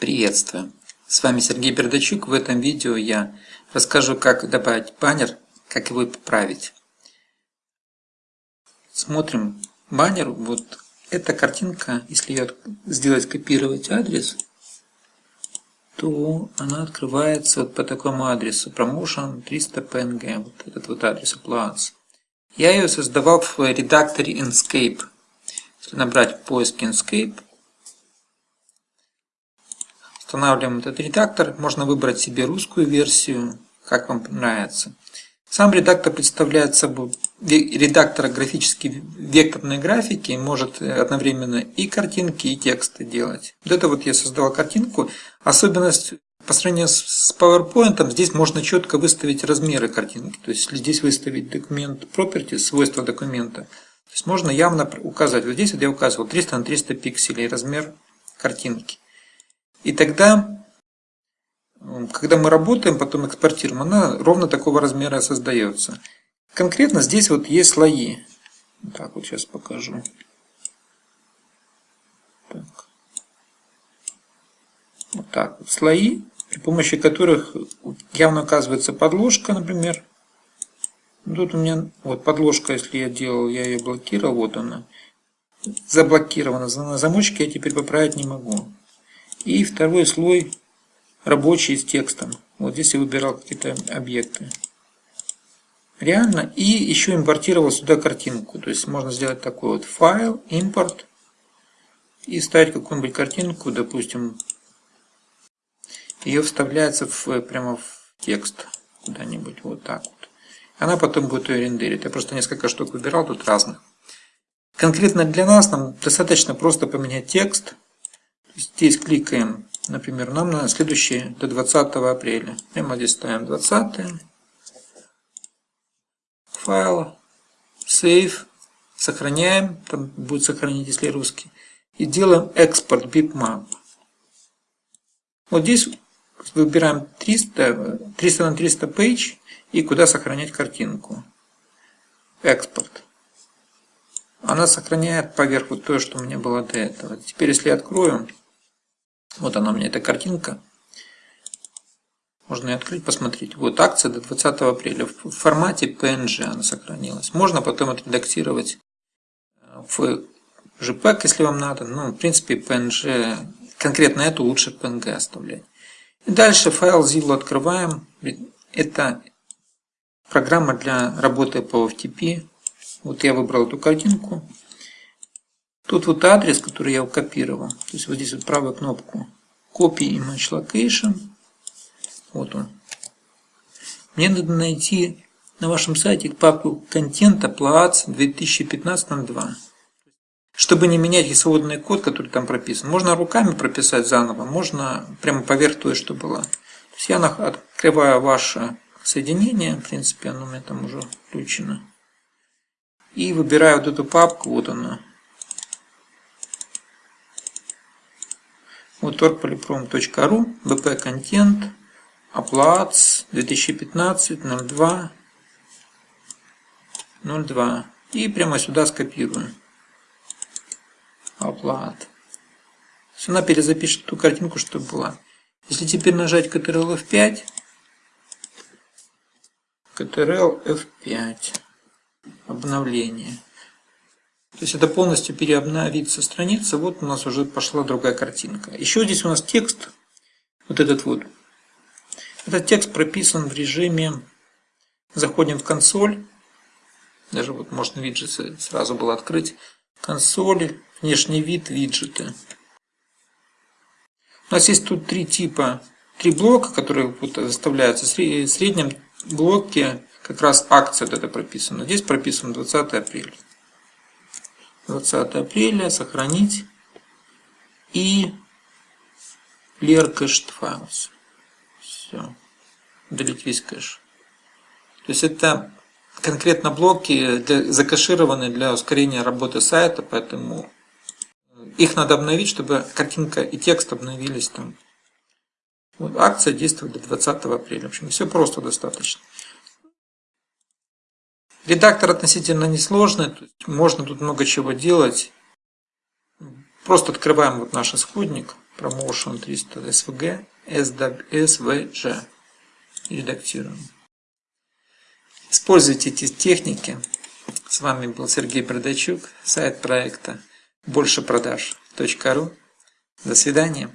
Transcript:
Приветствую! С вами Сергей Бердачук. В этом видео я расскажу, как добавить баннер, как его поправить. Смотрим баннер. Вот эта картинка, если ее сделать копировать адрес, то она открывается вот по такому адресу promotion 300 png. Вот этот вот адрес Applause. Я ее создавал в редакторе Inkscape. Если набрать в поиске Inkscape, Устанавливаем этот редактор. Можно выбрать себе русскую версию, как вам нравится. Сам редактор представляет собой редактор графической векторной графики, может одновременно и картинки, и тексты делать. Вот это вот я создал картинку. Особенность по сравнению с PowerPoint, здесь можно четко выставить размеры картинки. То есть, здесь выставить документ properties, свойства документа, то есть можно явно указать. Вот здесь вот я указывал 300 на 300 пикселей размер картинки. И тогда, когда мы работаем, потом экспортируем, она ровно такого размера создается. Конкретно здесь вот есть слои. Так, вот сейчас покажу. Так. Вот так вот слои, при помощи которых явно указывается подложка, например. Тут у меня вот подложка, если я делал, я ее блокировал, вот она. Заблокирована на замочке, я теперь поправить не могу. И второй слой рабочий с текстом. Вот здесь я выбирал какие-то объекты. Реально. И еще импортировал сюда картинку. То есть можно сделать такой вот файл, импорт. И ставить какую-нибудь картинку, допустим. Ее вставляется в, прямо в текст. Куда-нибудь вот так вот. Она потом будет ее рендерить. Я просто несколько штук выбирал тут разных. Конкретно для нас нам достаточно просто поменять текст. Здесь кликаем, например, нам на следующее до 20 апреля. Прямо здесь ставим 20. Файл. Save. Сохраняем. Там будет сохранить, если русский. И делаем экспорт bitmap. Вот здесь выбираем 300, 300 на 300 page и куда сохранять картинку. Экспорт. Она сохраняет поверх вот то, что у меня было до этого. Теперь, если я открою, вот она у меня, эта картинка. Можно ее открыть, посмотреть. Вот акция до 20 апреля. В формате PNG она сохранилась. Можно потом отредактировать э, в JPEG, если вам надо. Ну, в принципе, PNG, конкретно эту лучше PNG оставлять. И дальше файл Zillow открываем. Это программа для работы по FTP. Вот я выбрал эту картинку. Тут вот адрес, который я копировал. То есть вот здесь вот правую кнопку Copy Image Location. Вот он. Мне надо найти на вашем сайте папку контента Plats 2015-02. Чтобы не менять свободный код, который там прописан. Можно руками прописать заново, можно прямо поверх той, что было. То есть я открываю ваше соединение, в принципе оно у меня там уже включено. И выбираю вот эту папку, вот она, Вот orgpolyprom.ru, bp контент, оплац 2015 02 02 и прямо сюда скопирую. Оплат. Она перезапишет ту картинку, что была. Если теперь нажать Ctrl F5, Ctrl F5, обновление. То есть это полностью переобновится страница. Вот у нас уже пошла другая картинка. Еще здесь у нас текст. Вот этот вот. Этот текст прописан в режиме Заходим в консоль. Даже вот можно виджеты сразу было открыть. Консоль, внешний вид, виджеты. У нас есть тут три типа, три блока, которые вот заставляются. В среднем блоке как раз акция вот это прописана. Здесь прописано 20 апреля. 20 апреля, сохранить и clear cached files. Все. Удалить весь кэш. То есть это конкретно блоки для, закэшированы для ускорения работы сайта, поэтому их надо обновить, чтобы картинка и текст обновились там. Вот, акция действует до 20 апреля. В общем, все просто достаточно. Редактор относительно несложный, можно тут много чего делать. Просто открываем вот наш исходник, Promotion 300 SVG SVG. Редактируем. Используйте эти техники. С вами был Сергей Продачук, сайт проекта большепродаж.ру. До свидания.